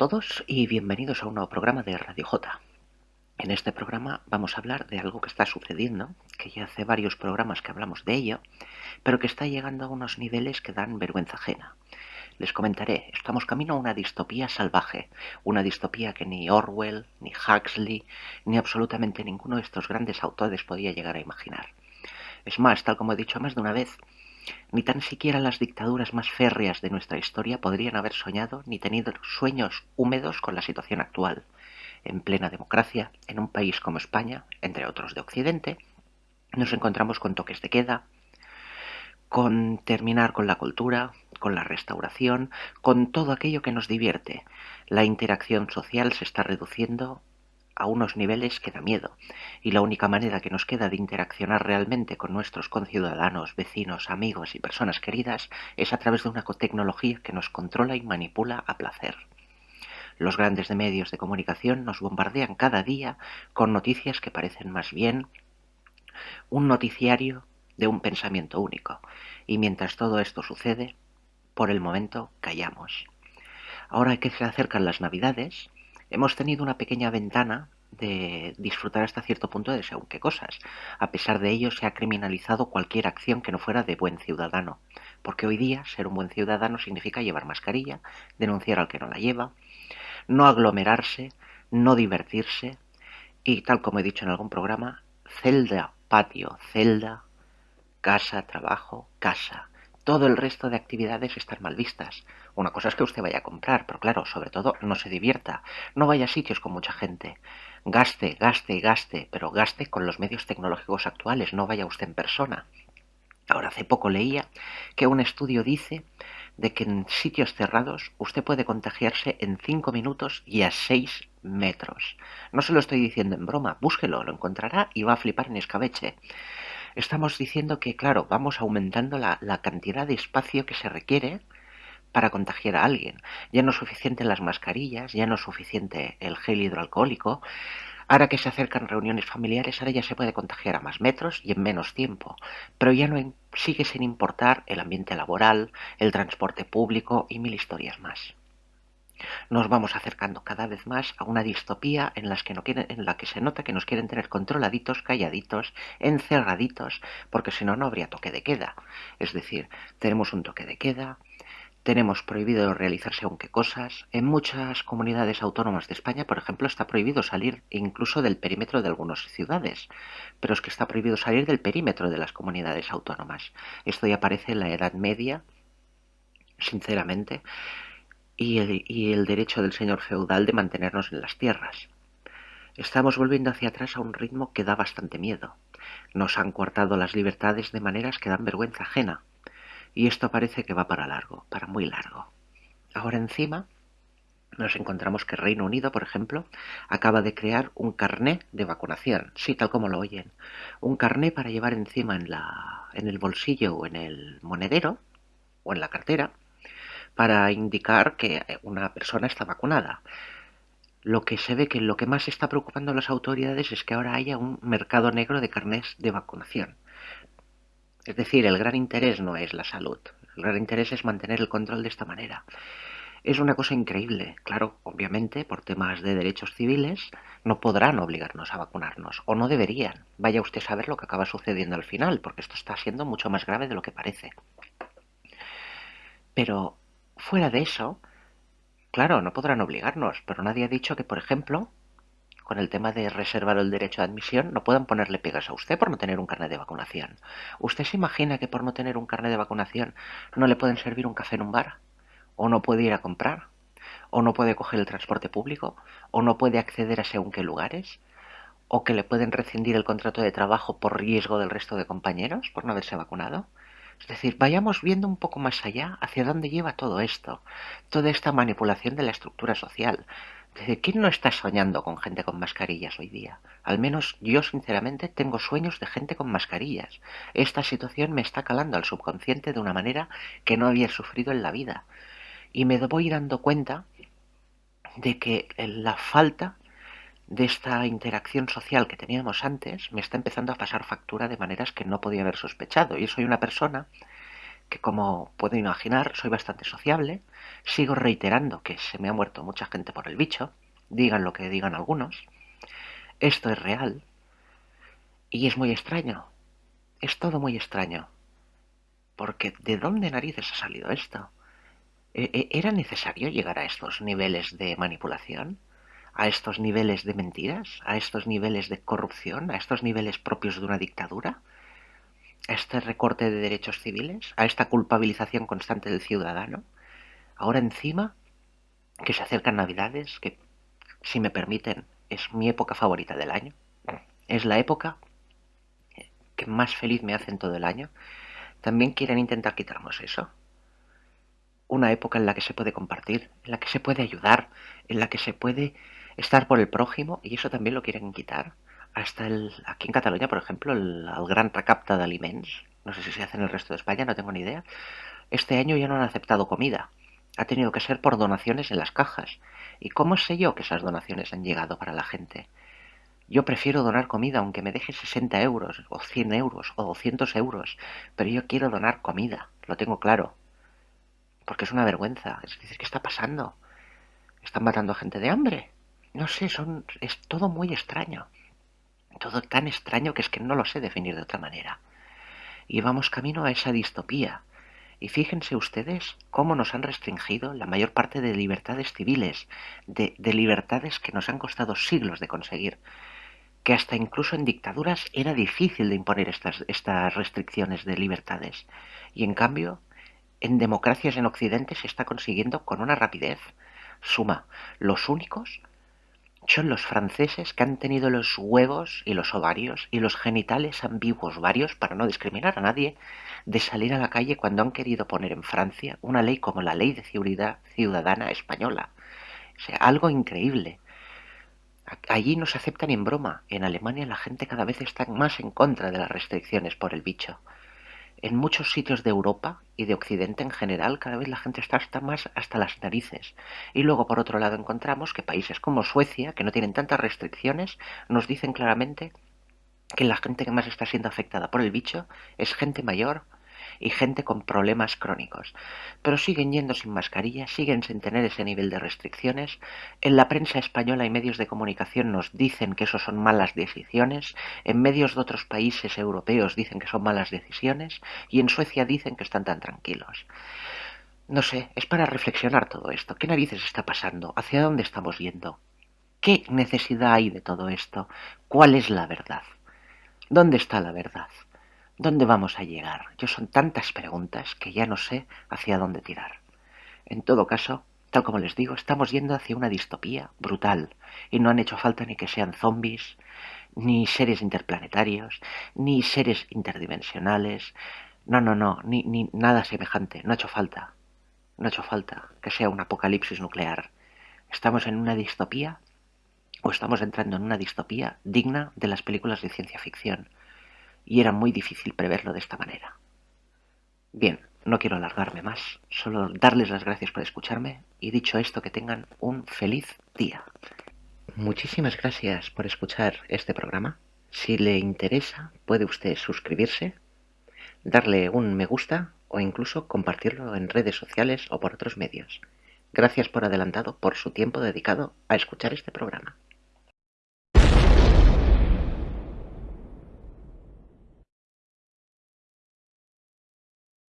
todos y bienvenidos a un nuevo programa de Radio J. En este programa vamos a hablar de algo que está sucediendo, que ya hace varios programas que hablamos de ello, pero que está llegando a unos niveles que dan vergüenza ajena. Les comentaré, estamos camino a una distopía salvaje, una distopía que ni Orwell, ni Huxley, ni absolutamente ninguno de estos grandes autores podía llegar a imaginar. Es más, tal como he dicho más de una vez, ni tan siquiera las dictaduras más férreas de nuestra historia podrían haber soñado ni tenido sueños húmedos con la situación actual. En plena democracia, en un país como España, entre otros de Occidente, nos encontramos con toques de queda, con terminar con la cultura, con la restauración, con todo aquello que nos divierte. La interacción social se está reduciendo a unos niveles que da miedo, y la única manera que nos queda de interaccionar realmente con nuestros conciudadanos, vecinos, amigos y personas queridas es a través de una tecnología que nos controla y manipula a placer. Los grandes medios de comunicación nos bombardean cada día con noticias que parecen más bien un noticiario de un pensamiento único, y mientras todo esto sucede, por el momento callamos. Ahora que se acercan las navidades, hemos tenido una pequeña ventana de disfrutar hasta cierto punto de según qué cosas. A pesar de ello, se ha criminalizado cualquier acción que no fuera de buen ciudadano, porque hoy día ser un buen ciudadano significa llevar mascarilla, denunciar al que no la lleva, no aglomerarse, no divertirse y, tal como he dicho en algún programa, celda, patio, celda, casa, trabajo, casa. Todo el resto de actividades están mal vistas. Una cosa es que usted vaya a comprar, pero claro, sobre todo no se divierta. No vaya a sitios con mucha gente. Gaste, gaste y gaste, pero gaste con los medios tecnológicos actuales, no vaya usted en persona. Ahora, hace poco leía que un estudio dice de que en sitios cerrados usted puede contagiarse en 5 minutos y a 6 metros. No se lo estoy diciendo en broma, búsquelo, lo encontrará y va a flipar en escabeche. Estamos diciendo que, claro, vamos aumentando la, la cantidad de espacio que se requiere para contagiar a alguien. Ya no es suficiente las mascarillas, ya no es suficiente el gel hidroalcohólico. Ahora que se acercan reuniones familiares, ahora ya se puede contagiar a más metros y en menos tiempo. Pero ya no sigue sin importar el ambiente laboral, el transporte público y mil historias más. Nos vamos acercando cada vez más a una distopía en, la que se nota que nos quieren tener controladitos, calladitos, encerraditos, porque si no, no habría toque de queda. Es decir, tenemos un toque de queda, tenemos prohibido realizarse aunque cosas. En muchas comunidades autónomas de España, por ejemplo, está prohibido salir incluso del perímetro de algunas ciudades. Pero es que está prohibido salir del perímetro de las comunidades autónomas. Esto ya aparece en la Edad Media, sinceramente, y el, derecho del señor feudal de mantenernos en las tierras. Estamos volviendo hacia atrás a un ritmo que da bastante miedo. Nos han cortado las libertades de maneras que dan vergüenza ajena y esto parece que va para largo, para muy largo. Ahora encima nos encontramos que Reino Unido, por ejemplo, acaba de crear un carné de vacunación, sí, tal como lo oyen, un carné para llevar encima en, la, en el bolsillo o en el monedero o en la cartera para indicar que una persona está vacunada. Lo que se ve que lo que más está preocupando a las autoridades es que ahora haya un mercado negro de carnés de vacunación. Es decir, el gran interés no es la salud, el gran interés es mantener el control de esta manera. Es una cosa increíble, claro, obviamente, por temas de derechos civiles, no podrán obligarnos a vacunarnos, o no deberían. Vaya usted a saber lo que acaba sucediendo al final, porque esto está siendo mucho más grave de lo que parece. Pero, fuera de eso, claro, no podrán obligarnos, pero nadie ha dicho que, por ejemplo, con el tema de reservar el derecho de admisión, no puedan ponerle pegas a usted por no tener un carnet de vacunación. ¿Usted se imagina que por no tener un carnet de vacunación no le pueden servir un café en un bar? ¿O no puede ir a comprar? ¿O no puede coger el transporte público? ¿O no puede acceder a según qué lugares? ¿O que le pueden rescindir el contrato de trabajo por riesgo del resto de compañeros por no haberse vacunado? Es decir, vayamos viendo un poco más allá hacia dónde lleva todo esto, toda esta manipulación de la estructura social, ¿Quién no está soñando con gente con mascarillas hoy día? Al menos yo sinceramente tengo sueños de gente con mascarillas. Esta situación me está calando al subconsciente de una manera que no había sufrido en la vida. Y me voy dando cuenta de que la falta de esta interacción social que teníamos antes me está empezando a pasar factura de maneras que no podía haber sospechado. Yo soy una persona que como puedo imaginar soy bastante sociable, sigo reiterando que se me ha muerto mucha gente por el bicho, digan lo que digan algunos, esto es real y es muy extraño, es todo muy extraño, porque ¿de dónde narices ha salido esto? ¿E-, e-, ¿Era necesario llegar a estos niveles de manipulación? ¿A estos niveles de mentiras? ¿A estos niveles de corrupción? ¿A estos niveles propios de una dictadura? ¿A este recorte de derechos civiles? ¿A esta culpabilización constante del ciudadano? Ahora encima, que se acercan navidades, que si me permiten es mi época favorita del año, es la época que más feliz me hace en todo el año, también quieren intentar quitarnos eso una época en la que se puede compartir, en la que se puede ayudar, en la que se puede estar por el prójimo, y eso también lo quieren quitar. Hasta el, aquí en Cataluña, por ejemplo, el, gran recapta de alimentos, no sé si se hace en el resto de España, no tengo ni idea, este año ya no han aceptado comida. Ha tenido que ser por donaciones en las cajas. ¿Y cómo sé yo que esas donaciones han llegado para la gente? Yo prefiero donar comida aunque me deje 60 euros, o 100 euros, o 200 euros, pero yo quiero donar comida, lo tengo claro porque es una vergüenza. Es decir, ¿qué está pasando? ¿Están matando a gente de hambre? No sé, son, es todo muy extraño. Todo tan extraño que es que no lo sé definir de otra manera. Y vamos camino a esa distopía. Y fíjense ustedes cómo nos han restringido la mayor parte de libertades civiles, de, de libertades que nos han costado siglos de conseguir que hasta incluso en dictaduras era difícil de imponer estas, estas restricciones de libertades. Y en cambio, en democracias en Occidente se está consiguiendo con una rapidez suma. Los únicos son los franceses que han tenido los huevos y los ovarios y los genitales ambiguos varios, para no discriminar a nadie, de salir a la calle cuando han querido poner en Francia una ley como la Ley de Seguridad Ciudadana Española. O sea, algo increíble. Allí no se aceptan en broma. En Alemania la gente cada vez está más en contra de las restricciones por el bicho en muchos sitios de Europa y de Occidente en general, cada vez la gente está hasta más hasta las narices. Y luego, por otro lado, encontramos que países como Suecia, que no tienen tantas restricciones, nos dicen claramente que la gente que más está siendo afectada por el bicho es gente mayor, y gente con problemas crónicos. Pero siguen yendo sin mascarilla, siguen sin tener ese nivel de restricciones. En la prensa española y medios de comunicación nos dicen que eso son malas decisiones. En medios de otros países europeos dicen que son malas decisiones. Y en Suecia dicen que están tan tranquilos. No sé, es para reflexionar todo esto. ¿Qué narices está pasando? ¿Hacia dónde estamos yendo? ¿Qué necesidad hay de todo esto? ¿Cuál es la verdad? ¿Dónde está la verdad? ¿Dónde vamos a llegar? Yo son tantas preguntas que ya no sé hacia dónde tirar. En todo caso, tal como les digo, estamos yendo hacia una distopía brutal y no han hecho falta ni que sean zombies, ni seres interplanetarios, ni seres interdimensionales. No, no, no, ni, ni nada semejante. No ha hecho falta. No ha hecho falta que sea un apocalipsis nuclear. Estamos en una distopía o estamos entrando en una distopía digna de las películas de ciencia ficción y era muy difícil preverlo de esta manera. Bien, no quiero alargarme más, solo darles las gracias por escucharme y dicho esto que tengan un feliz día. Muchísimas gracias por escuchar este programa. Si le interesa, puede usted suscribirse, darle un me gusta o incluso compartirlo en redes sociales o por otros medios. Gracias por adelantado por su tiempo dedicado a escuchar este programa.